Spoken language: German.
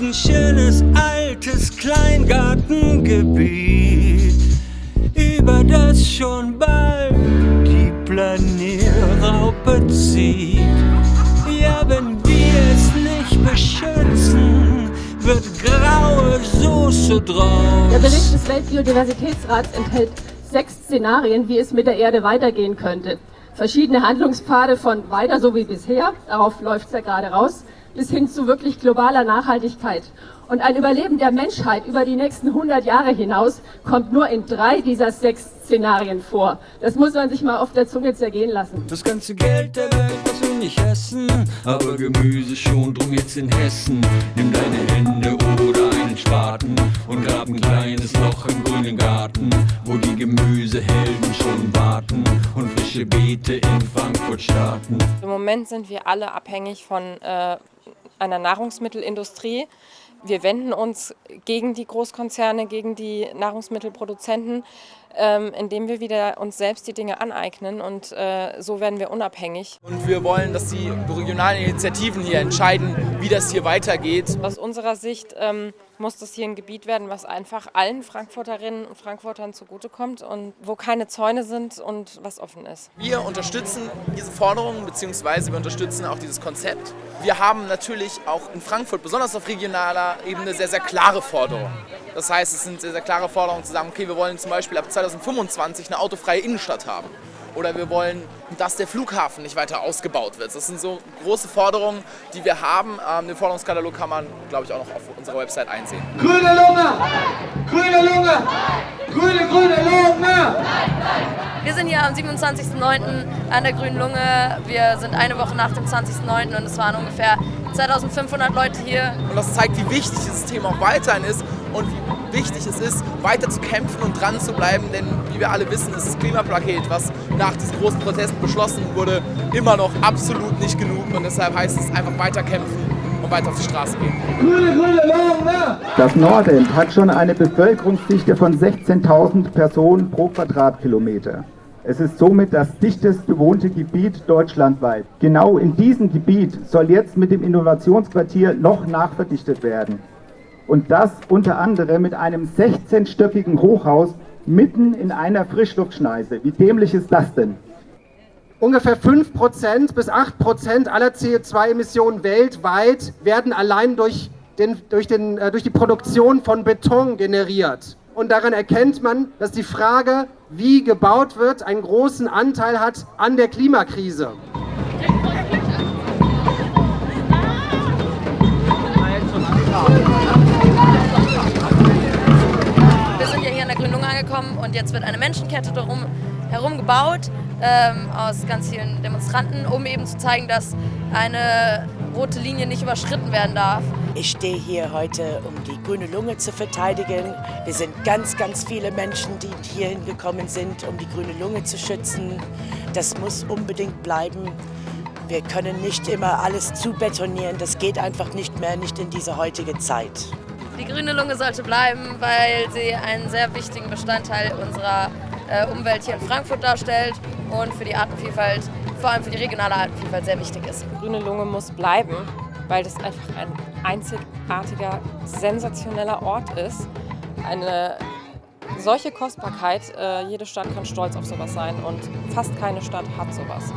ein schönes altes Kleingartengebiet, über das schon bald die Planierraupe zieht. Ja, wenn wir es nicht beschützen, wird graue Soße draus. Der Bericht des Weltbiodiversitätsrats enthält sechs Szenarien, wie es mit der Erde weitergehen könnte. Verschiedene Handlungspfade von weiter so wie bisher, darauf läuft es ja gerade raus, bis hin zu wirklich globaler Nachhaltigkeit. Und ein Überleben der Menschheit über die nächsten 100 Jahre hinaus kommt nur in drei dieser sechs Szenarien vor. Das muss man sich mal auf der Zunge zergehen lassen. Das ganze Geld der Welt, das wir nicht essen, aber Gemüse schon, drum jetzt in Hessen. Nimm deine Hände oder einen Spaten und grab ein kleines Loch im grünen Garten, wo die Gemüsehelden schon warten Beete in Frankfurt starten. Im Moment sind wir alle abhängig von äh, einer Nahrungsmittelindustrie. Wir wenden uns gegen die Großkonzerne, gegen die Nahrungsmittelproduzenten, ähm, indem wir wieder uns selbst die Dinge aneignen und äh, so werden wir unabhängig. Und wir wollen, dass die regionalen Initiativen hier entscheiden, wie das hier weitergeht. Aus unserer Sicht ähm, muss das hier ein Gebiet werden, was einfach allen Frankfurterinnen und Frankfurtern zugutekommt und wo keine Zäune sind und was offen ist. Wir unterstützen diese Forderungen bzw. wir unterstützen auch dieses Konzept. Wir haben natürlich auch in Frankfurt, besonders auf regionaler Ebene, sehr, sehr klare Forderungen. Das heißt, es sind sehr, sehr klare Forderungen zu sagen, okay, wir wollen zum Beispiel ab 2025 eine autofreie Innenstadt haben. Oder wir wollen, dass der Flughafen nicht weiter ausgebaut wird. Das sind so große Forderungen, die wir haben. Ähm, den Forderungskatalog kann man, glaube ich, auch noch auf unserer Website einsehen. Grüne Lunge! Grüne Lunge! Grüne, grüne Lunge! Wir sind hier am 27.09. an der Grünen Lunge. Wir sind eine Woche nach dem 20.09. und es waren ungefähr 2500 Leute hier. Und das zeigt, wie wichtig dieses Thema auch weiterhin ist und wie wichtig es ist, weiter zu kämpfen und dran zu bleiben, denn wie wir alle wissen, ist das Klimapaket, was nach diesen großen Protesten beschlossen wurde, immer noch absolut nicht genug und deshalb heißt es einfach weiter kämpfen und weiter auf die Straße gehen. Grüne, grüne Lunge! Das Nordend hat schon eine Bevölkerungsdichte von 16.000 Personen pro Quadratkilometer. Es ist somit das dichtest bewohnte Gebiet deutschlandweit. Genau in diesem Gebiet soll jetzt mit dem Innovationsquartier noch nachverdichtet werden. Und das unter anderem mit einem 16-stöckigen Hochhaus mitten in einer Frischluftschneise. Wie dämlich ist das denn? Ungefähr 5% bis 8% aller CO2-Emissionen weltweit werden allein durch, den, durch, den, äh, durch die Produktion von Beton generiert. Und daran erkennt man, dass die Frage, wie gebaut wird, einen großen Anteil hat an der Klimakrise. Jetzt wird eine Menschenkette darum herum gebaut ähm, aus ganz vielen Demonstranten, um eben zu zeigen, dass eine rote Linie nicht überschritten werden darf. Ich stehe hier heute, um die grüne Lunge zu verteidigen. Wir sind ganz, ganz viele Menschen, die hier hingekommen sind, um die grüne Lunge zu schützen. Das muss unbedingt bleiben. Wir können nicht immer alles zubetonieren. Das geht einfach nicht mehr, nicht in dieser heutigen Zeit. Die grüne Lunge sollte bleiben, weil sie einen sehr wichtigen Bestandteil unserer äh, Umwelt hier in Frankfurt darstellt und für die Artenvielfalt, vor allem für die regionale Artenvielfalt sehr wichtig ist. Die grüne Lunge muss bleiben, weil das einfach ein einzigartiger, sensationeller Ort ist. Eine solche Kostbarkeit, äh, jede Stadt kann stolz auf sowas sein und fast keine Stadt hat sowas.